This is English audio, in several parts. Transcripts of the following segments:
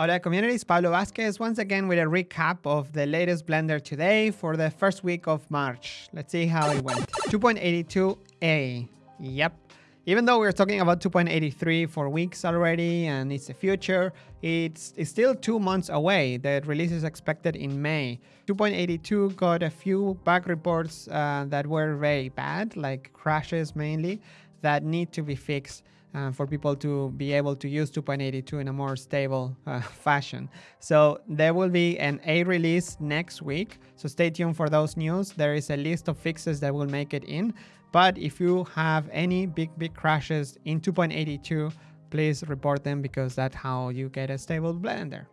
Hola communities, Pablo Vazquez once again with a recap of the latest Blender today for the first week of March. Let's see how it went. 2.82a. Yep. Even though we're talking about 2.83 for weeks already and it's the future, it's, it's still two months away. The release is expected in May. 2.82 got a few bug reports uh, that were very bad, like crashes mainly, that need to be fixed uh, for people to be able to use 2.82 in a more stable uh, fashion. So there will be an A release next week. So stay tuned for those news. There is a list of fixes that will make it in. But if you have any big, big crashes in 2.82, please report them because that's how you get a stable Blender.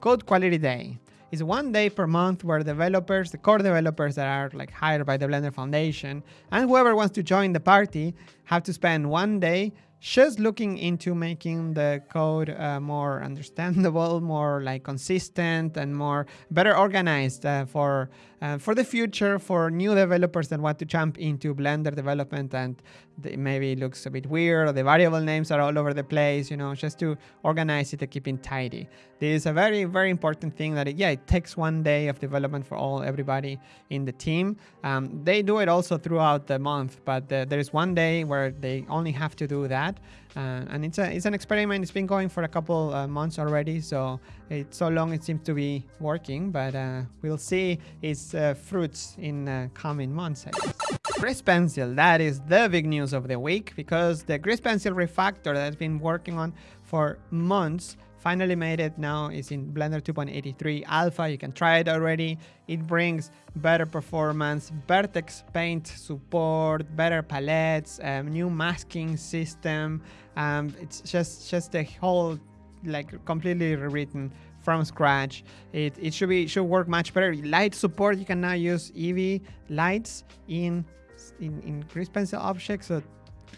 Code Quality Day is one day per month where developers, the core developers that are like hired by the Blender Foundation, and whoever wants to join the party have to spend one day just looking into making the code uh, more understandable, more like consistent and more better organized uh, for uh, for the future for new developers that want to jump into Blender development and maybe it looks a bit weird or the variable names are all over the place, you know, just to organize it and keep it tidy. This is a very, very important thing that, it, yeah, it takes one day of development for all everybody in the team. Um, they do it also throughout the month, but the, there is one day where they only have to do that. Uh, and it's a it's an experiment. It's been going for a couple uh, months already, so it's so long it seems to be working. But uh, we'll see its fruits in coming months. Grease Pencil, that is the big news of the week because the Grease Pencil refactor that has been working on for months finally made it. Now it's in blender 2.83 alpha you can try it already. It brings better performance vertex paint support better palettes um, new masking system. Um, it's just just a whole like completely rewritten from scratch. It, it should be should work much better. Light support you can now use eevee lights in in, in grease pencil objects so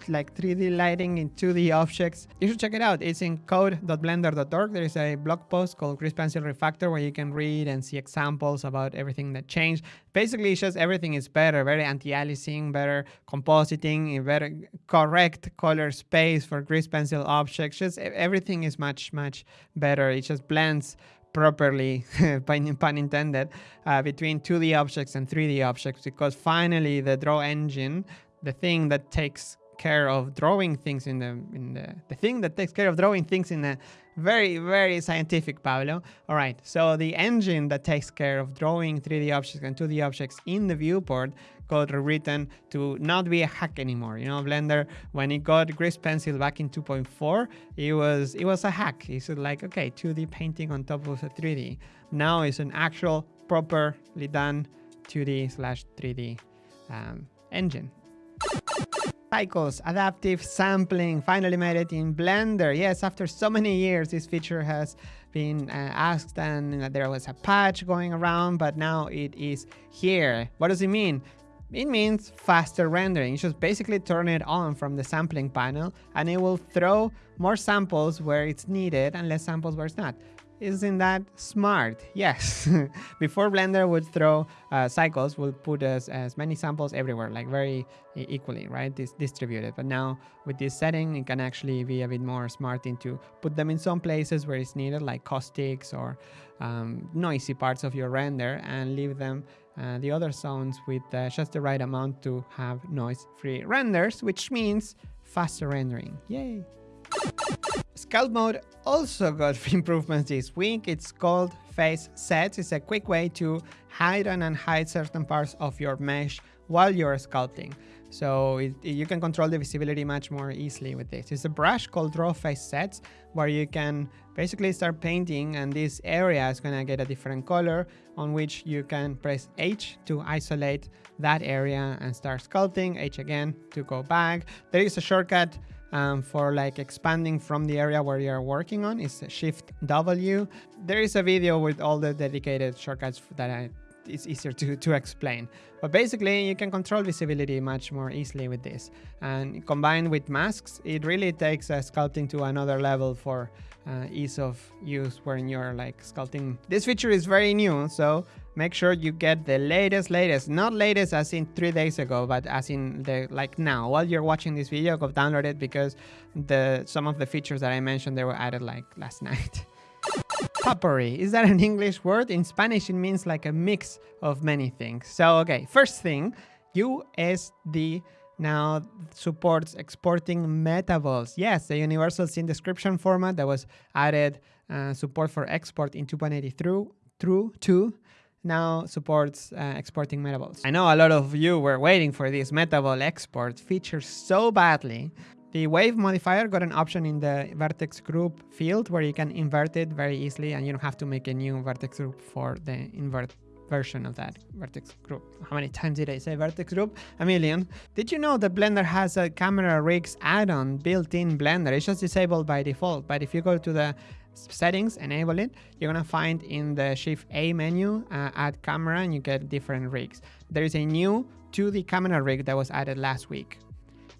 like 3D lighting in 2D objects. You should check it out. It's in code.blender.org. There is a blog post called Grease Pencil Refactor where you can read and see examples about everything that changed. Basically, it's just everything is better, very anti-aliasing, better compositing, better correct color space for Grease Pencil objects. Just everything is much, much better. It just blends properly, pun intended, uh, between 2D objects and 3D objects because finally the draw engine, the thing that takes care of drawing things in the in the the thing that takes care of drawing things in a very very scientific Pablo. All right, so the engine that takes care of drawing 3D objects and 2D objects in the viewport got rewritten to not be a hack anymore. You know, Blender when it got Grease Pencil back in 2.4, it was it was a hack. It's like okay, 2D painting on top of a 3D. Now it's an actual properly done 2D slash 3D um, engine. Cycles, adaptive sampling, finally made it in Blender. Yes, after so many years, this feature has been uh, asked and there was a patch going around, but now it is here. What does it mean? It means faster rendering. You just basically turn it on from the sampling panel and it will throw more samples where it's needed and less samples where it's not. Isn't that smart? Yes. Before Blender would throw uh, cycles, would put as, as many samples everywhere, like very equally, right? This distributed. But now with this setting, it can actually be a bit more smart into put them in some places where it's needed, like caustics or um, noisy parts of your render, and leave them uh, the other zones with uh, just the right amount to have noise-free renders, which means faster rendering. Yay! Sculpt mode also got improvements this week. It's called face sets. It's a quick way to hide and unhide certain parts of your mesh while you're sculpting. So it, you can control the visibility much more easily with this. It's a brush called Draw Face Sets where you can basically start painting and this area is going to get a different color on which you can press H to isolate that area and start sculpting, H again to go back. There is a shortcut um, for like expanding from the area where you're working on is shift W. There is a video with all the dedicated shortcuts that I, it's easier to, to explain. But basically you can control visibility much more easily with this. And combined with masks, it really takes uh, sculpting to another level for uh, ease of use when you're like sculpting. This feature is very new, so make sure you get the latest, latest, not latest as in three days ago, but as in the like now. While you're watching this video, go download it because the some of the features that I mentioned they were added like last night. Potpourri. Is that an English word? In Spanish, it means like a mix of many things. So, okay, first thing, USD now supports exporting metaballs. Yes, the universal scene description format that was added uh, support for export in 2.80 through through 2 now supports uh, exporting metaballs. I know a lot of you were waiting for this metaball export feature so badly. The wave modifier got an option in the vertex group field where you can invert it very easily and you don't have to make a new vertex group for the invert version of that vertex group. How many times did I say vertex group? A million. Did you know that Blender has a camera rigs add-on built in Blender? It's just disabled by default, but if you go to the settings, enable it, you're gonna find in the Shift A menu, uh, add camera, and you get different rigs. There is a new 2D camera rig that was added last week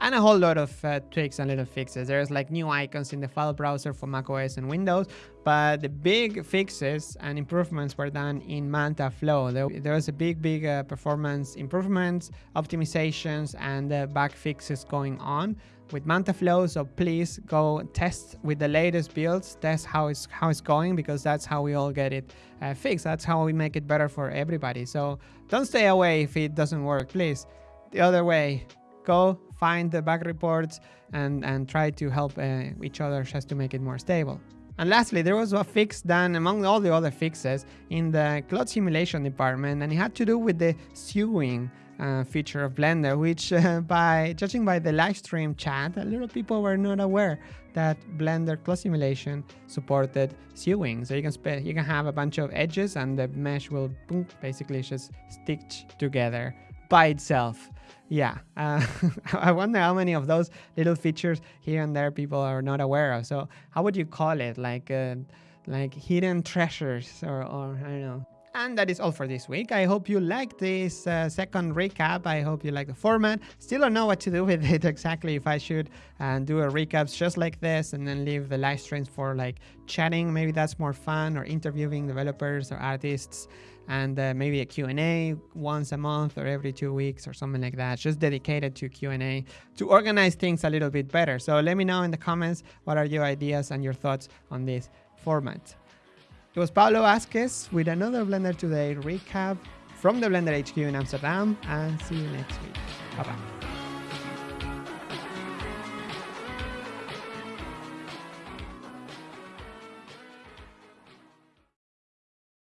and a whole lot of uh, tweaks and little fixes. There's like new icons in the file browser for macOS and Windows, but the big fixes and improvements were done in Mantaflow. There, there was a big, big uh, performance improvements, optimizations, and uh, bug fixes going on with Mantaflow. So please go test with the latest builds, test how it's how it's going because that's how we all get it uh, fixed. That's how we make it better for everybody. So don't stay away if it doesn't work, please. The other way, go find the bug reports and, and try to help uh, each other just to make it more stable. And lastly, there was a fix done among all the other fixes in the cloth simulation department, and it had to do with the sewing uh, feature of Blender, which uh, by judging by the live stream chat, a lot of people were not aware that Blender Cloth Simulation supported sewing. So you can you can have a bunch of edges and the mesh will boom, basically just stitch together by itself yeah, uh, I wonder how many of those little features here and there people are not aware of. So how would you call it? Like, uh, like hidden treasures or, or I don't know. And that is all for this week. I hope you liked this uh, second recap. I hope you like the format. Still don't know what to do with it exactly. If I should uh, do a recaps just like this and then leave the live streams for like chatting. Maybe that's more fun or interviewing developers or artists and uh, maybe a Q&A once a month or every two weeks or something like that, just dedicated to Q&A to organize things a little bit better. So let me know in the comments what are your ideas and your thoughts on this format. It was Pablo Vazquez with another Blender Today recap from the Blender HQ in Amsterdam and see you next week. Bye-bye.